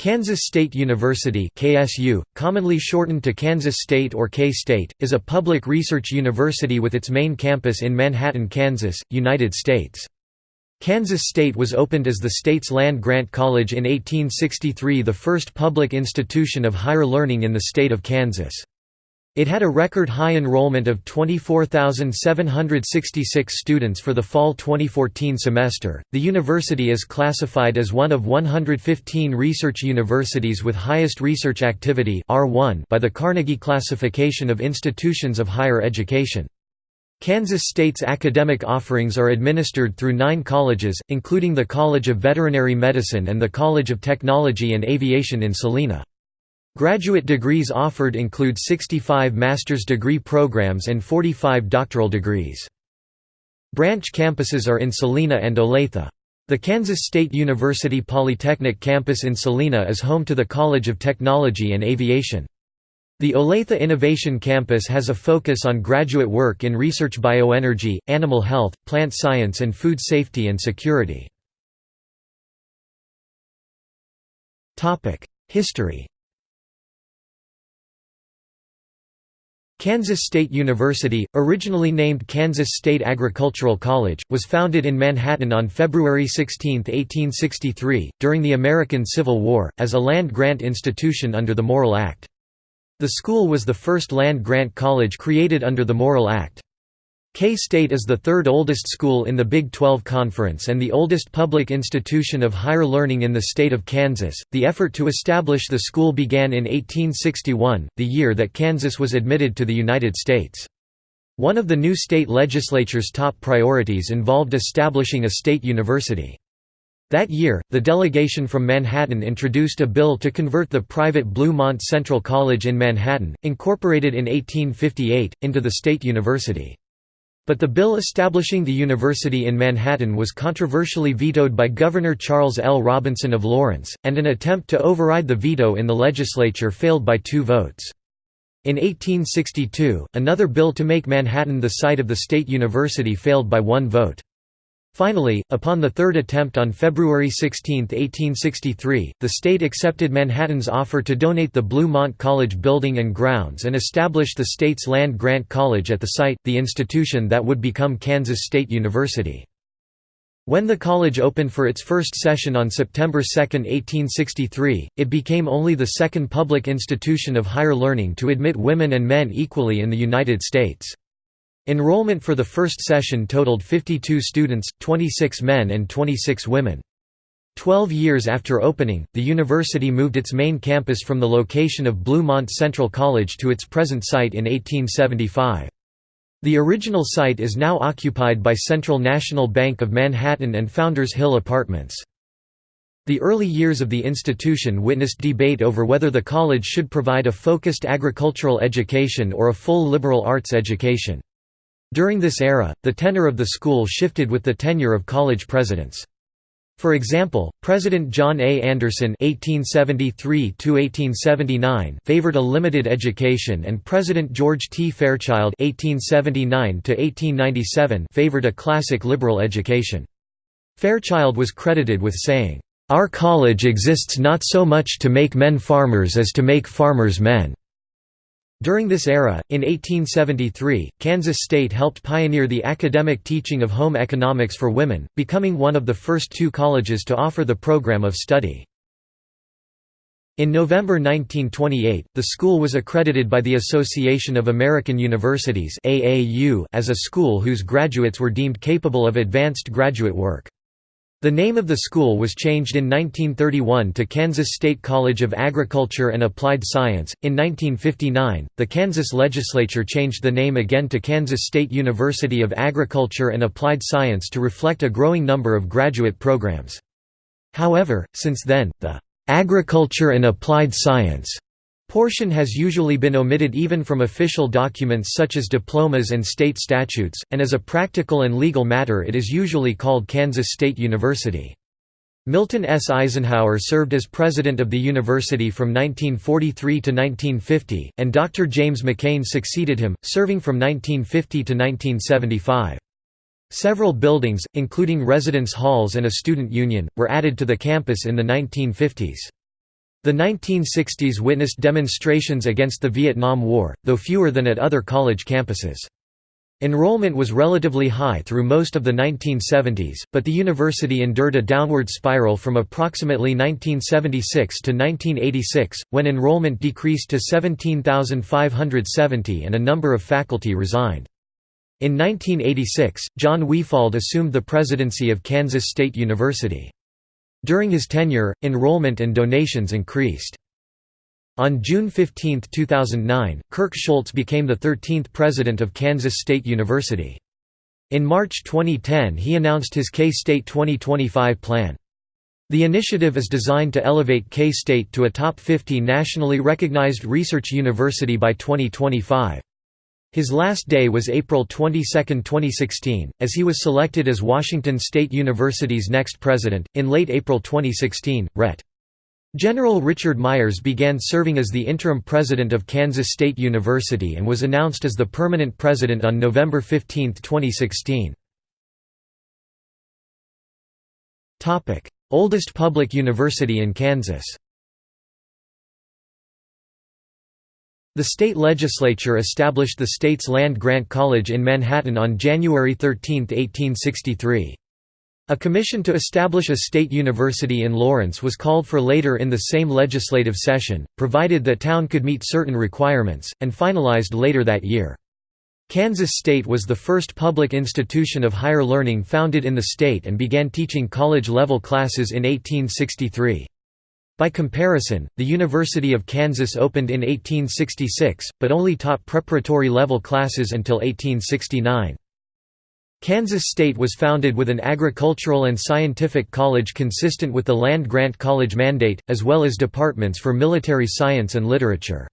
Kansas State University KSU, commonly shortened to Kansas State or K-State, is a public research university with its main campus in Manhattan, Kansas, United States. Kansas State was opened as the state's land-grant college in 1863 the first public institution of higher learning in the state of Kansas. It had a record high enrollment of 24,766 students for the fall 2014 semester. The university is classified as one of 115 research universities with highest research activity (R1) by the Carnegie Classification of Institutions of Higher Education. Kansas State's academic offerings are administered through nine colleges, including the College of Veterinary Medicine and the College of Technology and Aviation in Salina. Graduate degrees offered include 65 master's degree programs and 45 doctoral degrees. Branch campuses are in Salina and Olathe. The Kansas State University Polytechnic campus in Salina is home to the College of Technology and Aviation. The Olathe Innovation Campus has a focus on graduate work in research bioenergy, animal health, plant science and food safety and security. History Kansas State University, originally named Kansas State Agricultural College, was founded in Manhattan on February 16, 1863, during the American Civil War, as a land-grant institution under the Morrill Act. The school was the first land-grant college created under the Morrill Act. K-State is the third oldest school in the Big 12 Conference and the oldest public institution of higher learning in the state of Kansas. The effort to establish the school began in 1861, the year that Kansas was admitted to the United States. One of the new state legislature's top priorities involved establishing a state university. That year, the delegation from Manhattan introduced a bill to convert the private Bluemont Central College in Manhattan, incorporated in 1858, into the state university. But the bill establishing the university in Manhattan was controversially vetoed by Governor Charles L. Robinson of Lawrence, and an attempt to override the veto in the legislature failed by two votes. In 1862, another bill to make Manhattan the site of the state university failed by one vote. Finally, upon the third attempt on February 16, 1863, the state accepted Manhattan's offer to donate the Bluemont College building and grounds and establish the state's land-grant college at the site, the institution that would become Kansas State University. When the college opened for its first session on September 2, 1863, it became only the second public institution of higher learning to admit women and men equally in the United States. Enrollment for the first session totaled 52 students, 26 men and 26 women. Twelve years after opening, the university moved its main campus from the location of Bluemont Central College to its present site in 1875. The original site is now occupied by Central National Bank of Manhattan and Founders Hill Apartments. The early years of the institution witnessed debate over whether the college should provide a focused agricultural education or a full liberal arts education. During this era, the tenor of the school shifted with the tenure of college presidents. For example, President John A. Anderson (1873–1879) favored a limited education, and President George T. Fairchild (1879–1897) favored a classic liberal education. Fairchild was credited with saying, "Our college exists not so much to make men farmers as to make farmers men." During this era, in 1873, Kansas State helped pioneer the academic teaching of home economics for women, becoming one of the first two colleges to offer the program of study. In November 1928, the school was accredited by the Association of American Universities as a school whose graduates were deemed capable of advanced graduate work. The name of the school was changed in 1931 to Kansas State College of Agriculture and Applied Science. In 1959, the Kansas legislature changed the name again to Kansas State University of Agriculture and Applied Science to reflect a growing number of graduate programs. However, since then, the Agriculture and Applied Science Portion has usually been omitted even from official documents such as diplomas and state statutes, and as a practical and legal matter it is usually called Kansas State University. Milton S. Eisenhower served as president of the university from 1943 to 1950, and Dr. James McCain succeeded him, serving from 1950 to 1975. Several buildings, including residence halls and a student union, were added to the campus in the 1950s. The 1960s witnessed demonstrations against the Vietnam War, though fewer than at other college campuses. Enrollment was relatively high through most of the 1970s, but the university endured a downward spiral from approximately 1976 to 1986, when enrollment decreased to 17,570 and a number of faculty resigned. In 1986, John Wefald assumed the presidency of Kansas State University. During his tenure, enrollment and donations increased. On June 15, 2009, Kirk Schulz became the 13th president of Kansas State University. In March 2010 he announced his K-State 2025 plan. The initiative is designed to elevate K-State to a top 50 nationally recognized research university by 2025. His last day was April 22, 2016, as he was selected as Washington State University's next president. In late April 2016, Ret. General Richard Myers began serving as the interim president of Kansas State University and was announced as the permanent president on November 15, 2016. Oldest public university in Kansas The state legislature established the state's land-grant college in Manhattan on January 13, 1863. A commission to establish a state university in Lawrence was called for later in the same legislative session, provided that town could meet certain requirements, and finalized later that year. Kansas State was the first public institution of higher learning founded in the state and began teaching college-level classes in 1863. By comparison, the University of Kansas opened in 1866, but only taught preparatory level classes until 1869. Kansas State was founded with an agricultural and scientific college consistent with the land-grant college mandate, as well as departments for military science and literature.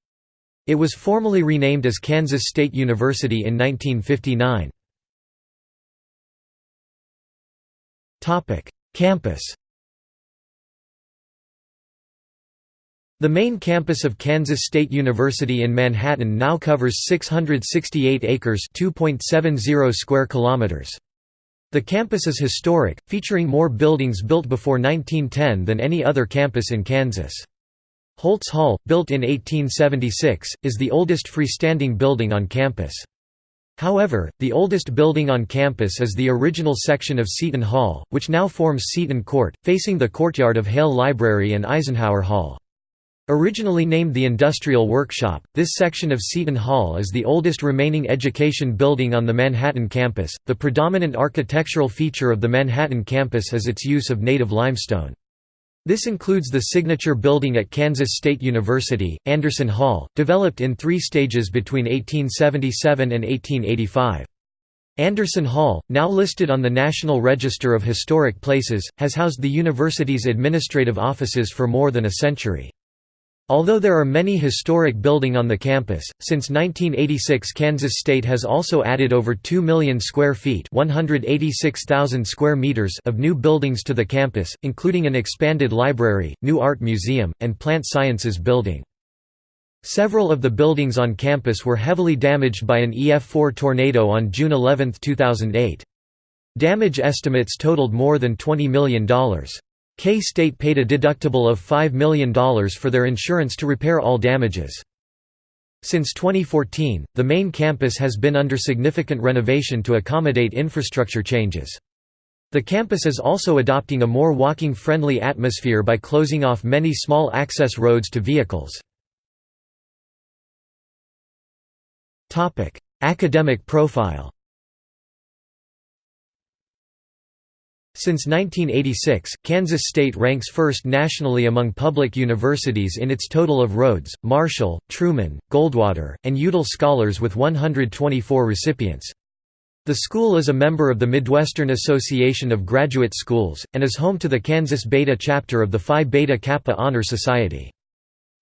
It was formally renamed as Kansas State University in 1959. Campus The main campus of Kansas State University in Manhattan now covers 668 acres (2.70 square kilometers). The campus is historic, featuring more buildings built before 1910 than any other campus in Kansas. Holtz Hall, built in 1876, is the oldest freestanding building on campus. However, the oldest building on campus is the original section of Seaton Hall, which now forms Seaton Court, facing the courtyard of Hale Library and Eisenhower Hall. Originally named the Industrial Workshop, this section of Seaton Hall is the oldest remaining education building on the Manhattan campus. The predominant architectural feature of the Manhattan campus is its use of native limestone. This includes the signature building at Kansas State University, Anderson Hall, developed in three stages between 1877 and 1885. Anderson Hall, now listed on the National Register of Historic Places, has housed the university's administrative offices for more than a century. Although there are many historic building on the campus, since 1986 Kansas State has also added over 2 million square feet 186,000 square meters of new buildings to the campus, including an expanded library, new art museum, and plant sciences building. Several of the buildings on campus were heavily damaged by an EF4 tornado on June 11, 2008. Damage estimates totaled more than $20 million. K-State paid a deductible of $5 million for their insurance to repair all damages. Since 2014, the main campus has been under significant renovation to accommodate infrastructure changes. The campus is also adopting a more walking-friendly atmosphere by closing off many small access roads to vehicles. Academic profile Since 1986, Kansas State ranks first nationally among public universities in its total of Rhodes, Marshall, Truman, Goldwater, and Udall scholars with 124 recipients. The school is a member of the Midwestern Association of Graduate Schools, and is home to the Kansas Beta chapter of the Phi Beta Kappa Honor Society.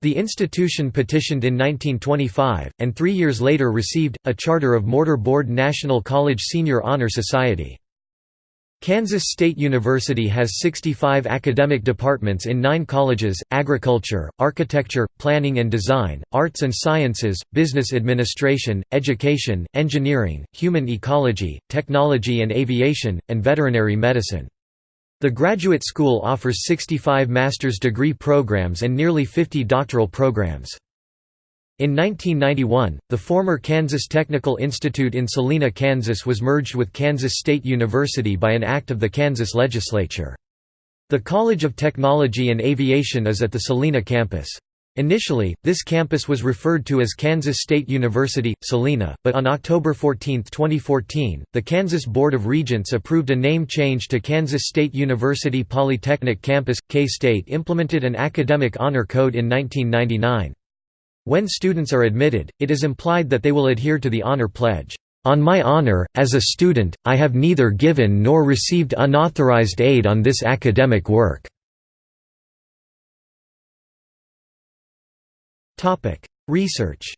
The institution petitioned in 1925, and three years later received, a charter of Mortar Board National College Senior Honor Society. Kansas State University has 65 academic departments in nine colleges, agriculture, architecture, planning and design, arts and sciences, business administration, education, engineering, human ecology, technology and aviation, and veterinary medicine. The graduate school offers 65 master's degree programs and nearly 50 doctoral programs. In 1991, the former Kansas Technical Institute in Salina, Kansas was merged with Kansas State University by an act of the Kansas legislature. The College of Technology and Aviation is at the Salina campus. Initially, this campus was referred to as Kansas State University, Salina, but on October 14, 2014, the Kansas Board of Regents approved a name change to Kansas State University Polytechnic Campus. K-State implemented an academic honor code in 1999. When students are admitted, it is implied that they will adhere to the honor pledge. On my honor, as a student, I have neither given nor received unauthorized aid on this academic work. Research.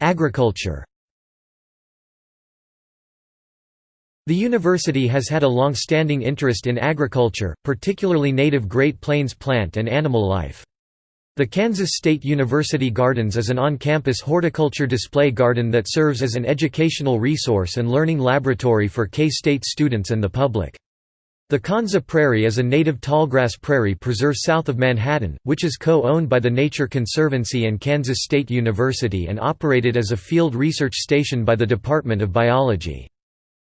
Agriculture. The university has had a long-standing interest in agriculture, particularly native Great Plains plant and animal life. The Kansas State University Gardens is an on-campus horticulture display garden that serves as an educational resource and learning laboratory for K-State students and the public. The Konza Prairie is a native tallgrass prairie preserve south of Manhattan, which is co-owned by the Nature Conservancy and Kansas State University and operated as a field research station by the Department of Biology.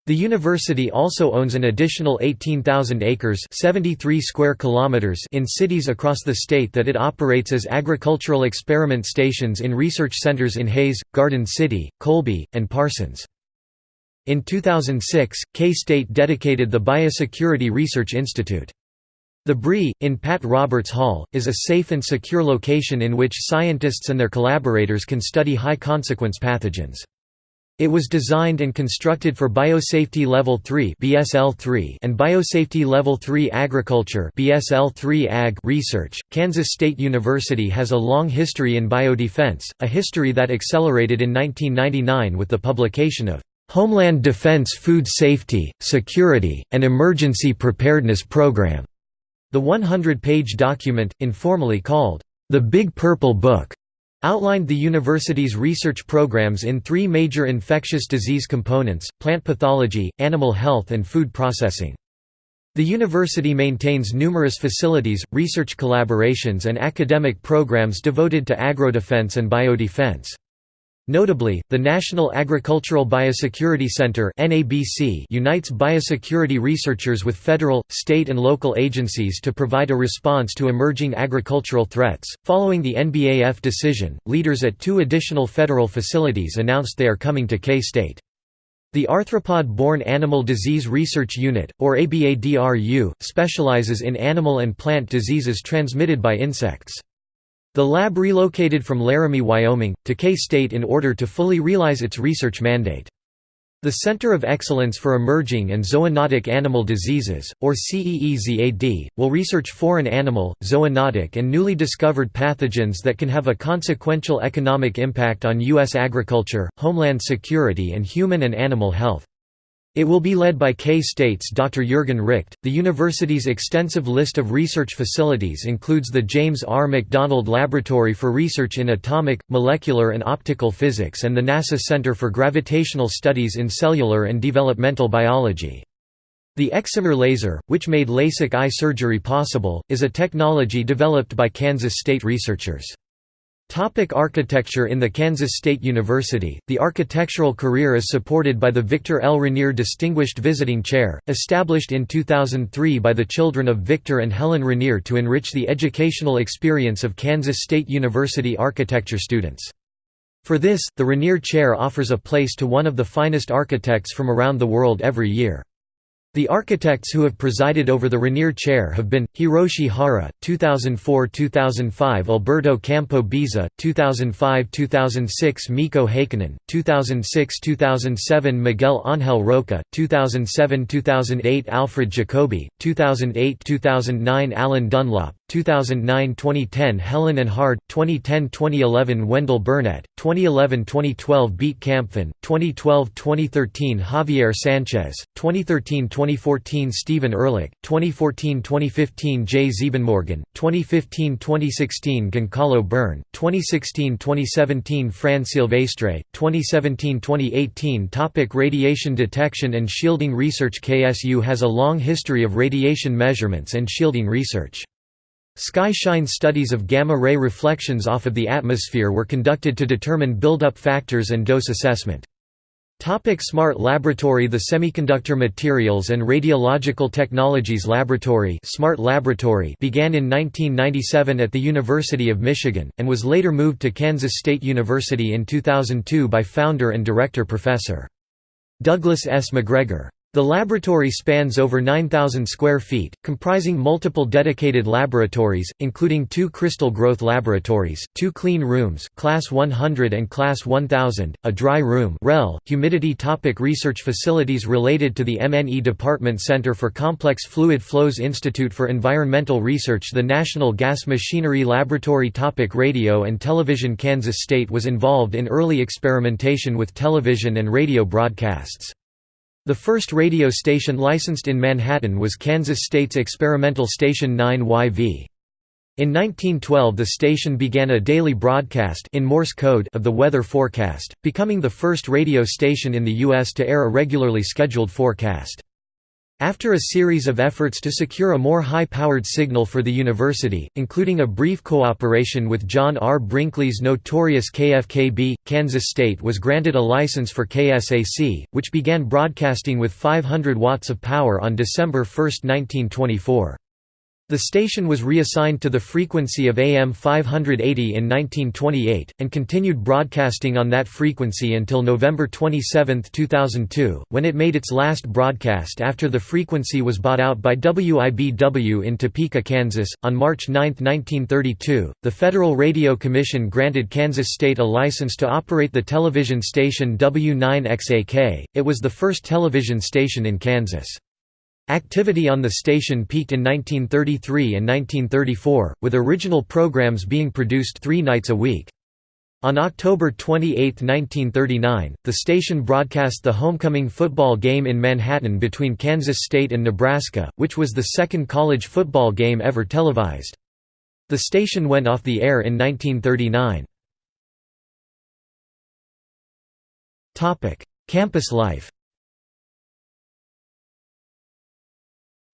The university also owns an additional 18,000 acres 73 square kilometers in cities across the state that it operates as agricultural experiment stations in research centers in Hays, Garden City, Colby, and Parsons. In 2006, K-State dedicated the Biosecurity Research Institute. The BRI, in Pat Roberts Hall, is a safe and secure location in which scientists and their collaborators can study high-consequence pathogens. It was designed and constructed for Biosafety Level 3 (BSL-3) and Biosafety Level 3 Agriculture (BSL-3 Ag) research. Kansas State University has a long history in biodefense, a history that accelerated in 1999 with the publication of Homeland Defense Food Safety, Security, and Emergency Preparedness Program. The 100-page document, informally called, The Big Purple Book, outlined the university's research programs in three major infectious disease components, plant pathology, animal health and food processing. The university maintains numerous facilities, research collaborations and academic programs devoted to agrodefense and biodefense. Notably, the National Agricultural Biosecurity Center unites biosecurity researchers with federal, state, and local agencies to provide a response to emerging agricultural threats. Following the NBAF decision, leaders at two additional federal facilities announced they are coming to K State. The Arthropod-Borne Animal Disease Research Unit, or ABADRU, specializes in animal and plant diseases transmitted by insects. The lab relocated from Laramie, Wyoming, to K-State in order to fully realize its research mandate. The Center of Excellence for Emerging and Zoonotic Animal Diseases, or CEEZAD, will research foreign animal, zoonotic and newly discovered pathogens that can have a consequential economic impact on U.S. agriculture, homeland security and human and animal health. It will be led by K-State's Dr. Jürgen Richt. The university's extensive list of research facilities includes the James R. McDonald Laboratory for Research in Atomic, Molecular and Optical Physics and the NASA Center for Gravitational Studies in Cellular and Developmental Biology. The excimer laser, which made LASIK eye surgery possible, is a technology developed by Kansas State researchers. Topic architecture In the Kansas State University, the architectural career is supported by the Victor L. Regnier Distinguished Visiting Chair, established in 2003 by the children of Victor and Helen Regnier to enrich the educational experience of Kansas State University architecture students. For this, the Regnier Chair offers a place to one of the finest architects from around the world every year. The architects who have presided over the Regnier Chair have been, Hiroshi Hara, 2004–2005 Alberto Campo Baeza, 2005–2006 Mikko Heikkinen, 2006–2007 Miguel Ángel Roca, 2007–2008 Alfred Jacobi, 2008–2009 Alan Dunlop, 2009-2010 Helen and Hard, 2010-2011 Wendell Burnette, 2011-2012 Beat Kampfen, 2012-2013 Javier Sanchez, 2013-2014 Steven Ehrlich, 2014-2015 Jay Ziebenmorgen, 2015-2016 Goncalo Byrne, 2016-2017 Fran Silvestre, 2017-2018 Topic Radiation detection and shielding research KSU has a long history of radiation measurements and shielding research. Sky shine studies of gamma-ray reflections off of the atmosphere were conducted to determine buildup factors and dose assessment. Topic Smart Laboratory The Semiconductor Materials and Radiological Technologies Laboratory Smart Laboratory began in 1997 at the University of Michigan, and was later moved to Kansas State University in 2002 by founder and director Professor. Douglas S. McGregor. The laboratory spans over 9,000 square feet, comprising multiple dedicated laboratories, including two crystal growth laboratories, two clean rooms Class 100 and Class 1000, a dry room REL, humidity topic Research facilities related to the MNE Department Center for Complex Fluid Flows Institute for Environmental Research The National Gas Machinery Laboratory topic Radio and television Kansas State was involved in early experimentation with television and radio broadcasts. The first radio station licensed in Manhattan was Kansas State's experimental station 9YV. In 1912 the station began a daily broadcast in Morse code of the weather forecast, becoming the first radio station in the U.S. to air a regularly scheduled forecast. After a series of efforts to secure a more high-powered signal for the university, including a brief cooperation with John R. Brinkley's notorious KFKB, Kansas State was granted a license for KSAC, which began broadcasting with 500 watts of power on December 1, 1924. The station was reassigned to the frequency of AM 580 in 1928, and continued broadcasting on that frequency until November 27, 2002, when it made its last broadcast after the frequency was bought out by WIBW in Topeka, Kansas. On March 9, 1932, the Federal Radio Commission granted Kansas State a license to operate the television station W9XAK. It was the first television station in Kansas. Activity on the station peaked in 1933 and 1934, with original programs being produced three nights a week. On October 28, 1939, the station broadcast the homecoming football game in Manhattan between Kansas State and Nebraska, which was the second college football game ever televised. The station went off the air in 1939. Campus life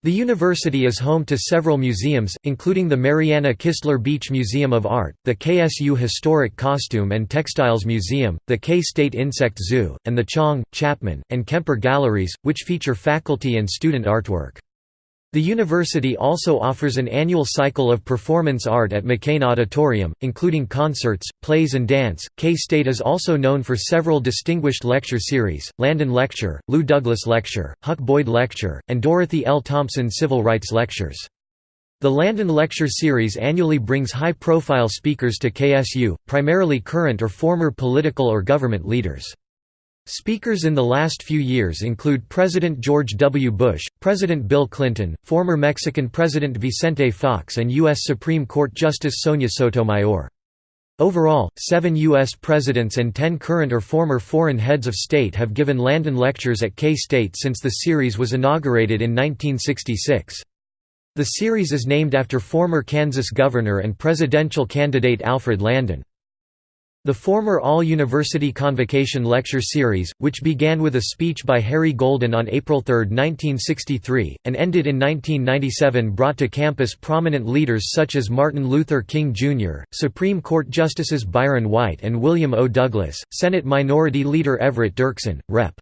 The university is home to several museums, including the Marianna Kistler Beach Museum of Art, the KSU Historic Costume and Textiles Museum, the K-State Insect Zoo, and the Chong, Chapman, and Kemper Galleries, which feature faculty and student artwork. The university also offers an annual cycle of performance art at McCain Auditorium, including concerts, plays and dance. K-State is also known for several distinguished lecture series, Landon Lecture, Lou Douglas Lecture, Huck Boyd Lecture, and Dorothy L. Thompson Civil Rights Lectures. The Landon Lecture Series annually brings high-profile speakers to KSU, primarily current or former political or government leaders. Speakers in the last few years include President George W. Bush, President Bill Clinton, former Mexican President Vicente Fox and U.S. Supreme Court Justice Sonia Sotomayor. Overall, seven U.S. presidents and ten current or former foreign heads of state have given Landon lectures at K-State since the series was inaugurated in 1966. The series is named after former Kansas governor and presidential candidate Alfred Landon. The former All-University Convocation Lecture Series, which began with a speech by Harry Golden on April 3, 1963, and ended in 1997 brought to campus prominent leaders such as Martin Luther King Jr., Supreme Court Justices Byron White and William O. Douglas, Senate Minority Leader Everett Dirksen, Rep.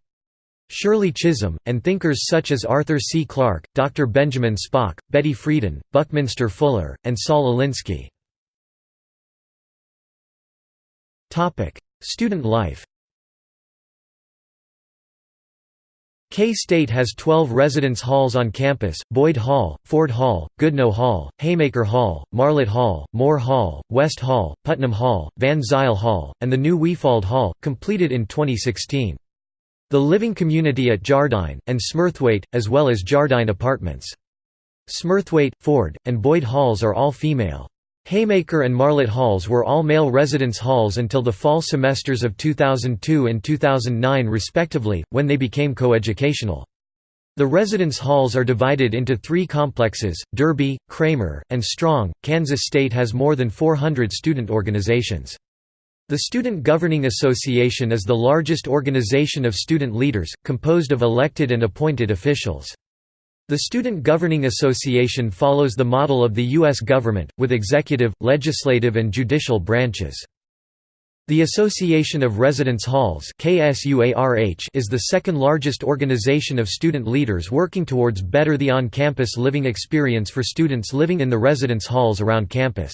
Shirley Chisholm, and thinkers such as Arthur C. Clarke, Dr. Benjamin Spock, Betty Friedan, Buckminster Fuller, and Saul Alinsky. Student life K-State has 12 residence halls on campus, Boyd Hall, Ford Hall, Goodnow Hall, Haymaker Hall, Marlatt Hall, Moore Hall, West Hall, Putnam Hall, Van Zile Hall, and the new Wefald Hall, completed in 2016. The living community at Jardine, and Smurthwaite, as well as Jardine Apartments. Smurthwaite, Ford, and Boyd halls are all female. Haymaker and Marlatt halls were all male residence halls until the fall semesters of 2002 and 2009 respectively, when they became coeducational. The residence halls are divided into three complexes, Derby, Kramer, and Strong. Kansas State has more than 400 student organizations. The Student Governing Association is the largest organization of student leaders, composed of elected and appointed officials. The Student Governing Association follows the model of the U.S. government, with executive, legislative and judicial branches. The Association of Residence Halls is the second largest organization of student leaders working towards better the on-campus living experience for students living in the residence halls around campus.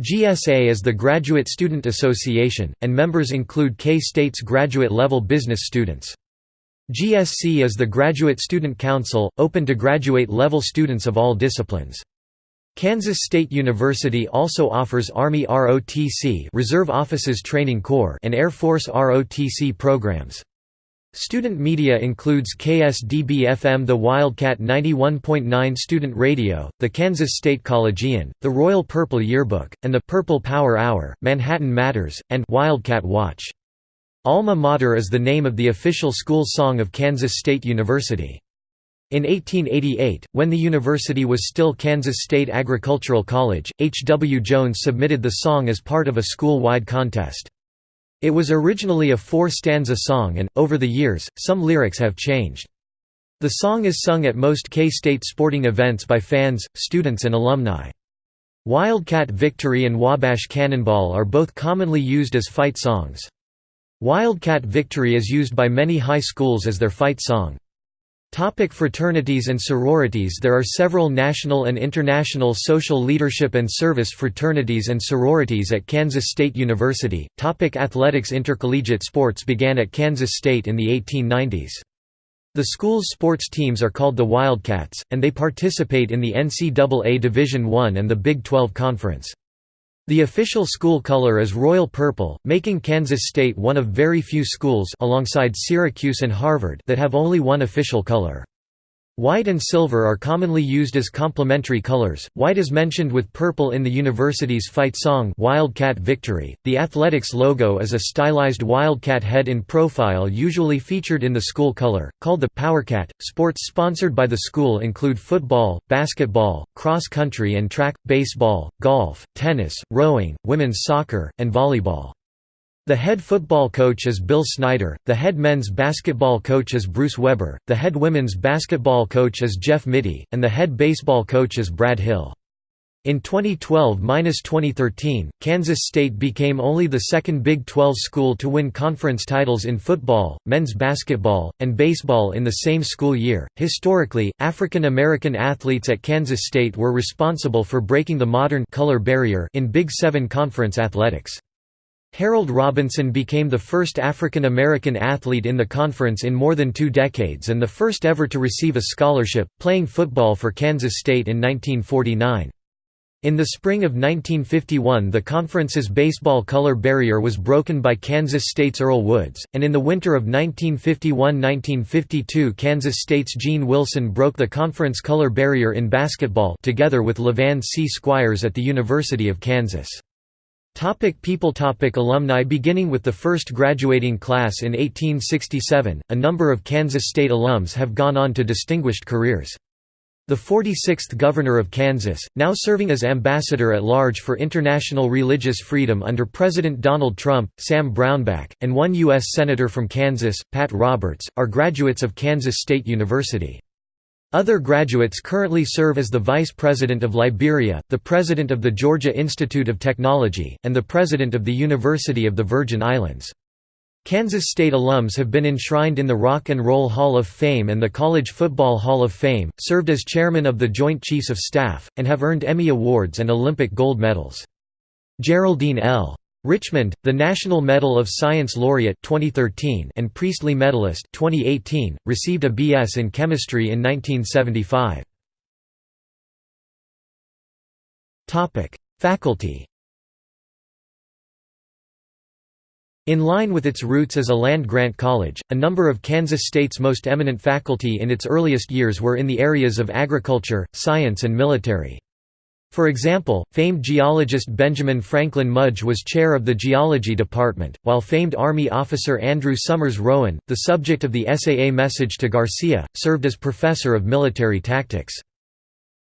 GSA is the Graduate Student Association, and members include K-State's graduate-level business students. GSC is the Graduate Student Council, open to graduate-level students of all disciplines. Kansas State University also offers Army ROTC Reserve Officers Training Corps and Air Force ROTC programs. Student media includes KSDB-FM The Wildcat 91.9 Student Radio, the Kansas State Collegian, the Royal Purple Yearbook, and the Purple Power Hour, Manhattan Matters, and Wildcat Watch. Alma Mater is the name of the official school song of Kansas State University. In 1888, when the university was still Kansas State Agricultural College, H. W. Jones submitted the song as part of a school-wide contest. It was originally a four-stanza song and, over the years, some lyrics have changed. The song is sung at most K-State sporting events by fans, students and alumni. Wildcat Victory and Wabash Cannonball are both commonly used as fight songs. Wildcat Victory is used by many high schools as their fight song. Topic fraternities and sororities There are several national and international social leadership and service fraternities and sororities at Kansas State University. Topic athletics Intercollegiate sports began at Kansas State in the 1890s. The school's sports teams are called the Wildcats, and they participate in the NCAA Division I and the Big 12 Conference. The official school color is royal purple, making Kansas State one of very few schools alongside Syracuse and Harvard that have only one official color. White and silver are commonly used as complementary colors. White is mentioned with purple in the university's fight song Wildcat Victory. The athletics logo is a stylized wildcat head in profile usually featured in the school color, called the Powercat. Sports sponsored by the school include football, basketball, cross country and track, baseball, golf, tennis, rowing, women's soccer, and volleyball. The head football coach is Bill Snyder, the head men's basketball coach is Bruce Weber, the head women's basketball coach is Jeff Mittie, and the head baseball coach is Brad Hill. In 2012–2013, Kansas State became only the second Big 12 school to win conference titles in football, men's basketball, and baseball in the same school year. Historically, African American athletes at Kansas State were responsible for breaking the modern color barrier in Big 7 conference athletics. Harold Robinson became the first African American athlete in the conference in more than two decades and the first ever to receive a scholarship, playing football for Kansas State in 1949. In the spring of 1951 the conference's baseball color barrier was broken by Kansas State's Earl Woods, and in the winter of 1951–1952 Kansas State's Gene Wilson broke the conference color barrier in basketball together with Levan C. Squires at the University of Kansas. Topic people topic Alumni Beginning with the first graduating class in 1867, a number of Kansas State alums have gone on to distinguished careers. The 46th Governor of Kansas, now serving as Ambassador at Large for International Religious Freedom under President Donald Trump, Sam Brownback, and one U.S. Senator from Kansas, Pat Roberts, are graduates of Kansas State University. Other graduates currently serve as the Vice President of Liberia, the President of the Georgia Institute of Technology, and the President of the University of the Virgin Islands. Kansas State alums have been enshrined in the Rock and Roll Hall of Fame and the College Football Hall of Fame, served as chairman of the Joint Chiefs of Staff, and have earned Emmy Awards and Olympic gold medals. Geraldine L. Richmond, the National Medal of Science laureate 2013 and Priestley Medalist 2018, received a B.S. in chemistry in 1975. Topic: Faculty. In line with its roots as a land-grant college, a number of Kansas State's most eminent faculty in its earliest years were in the areas of agriculture, science and military. For example, famed geologist Benjamin Franklin Mudge was chair of the geology department, while famed Army officer Andrew Summers Rowan, the subject of the SAA message to Garcia, served as professor of military tactics.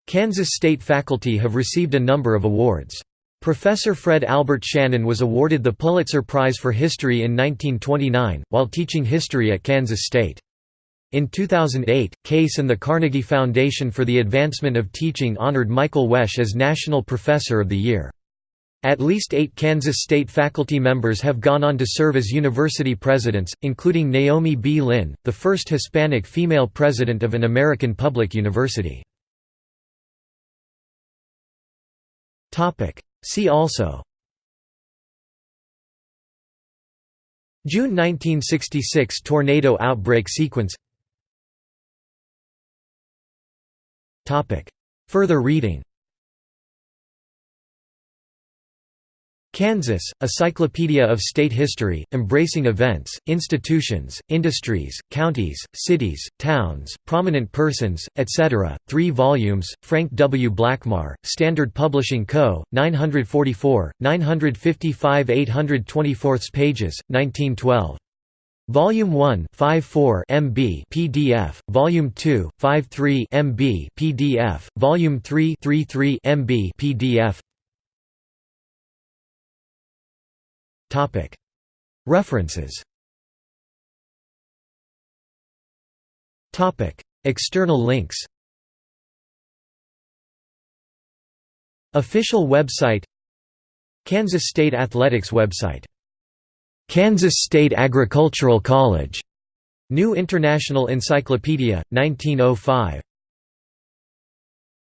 Kansas State faculty have received a number of awards. Professor Fred Albert Shannon was awarded the Pulitzer Prize for History in 1929, while teaching history at Kansas State. In 2008, Case and the Carnegie Foundation for the Advancement of Teaching honored Michael Wesch as National Professor of the Year. At least eight Kansas State faculty members have gone on to serve as university presidents, including Naomi B. Lynn, the first Hispanic female president of an American public university. See also June 1966 tornado outbreak sequence Further reading Kansas, A Cyclopedia of State History, embracing events, institutions, industries, counties, cities, towns, prominent persons, etc., 3 volumes, Frank W. Blackmar, Standard Publishing Co., 944, 955 824 pages, 1912. Volume 1 54 MB PDF, Volume 2 53 MB PDF, Volume 3 33 MB PDF Topic. References. Topic. External links. Official website. Kansas State Athletics website Kansas State Agricultural College. New International Encyclopedia, 1905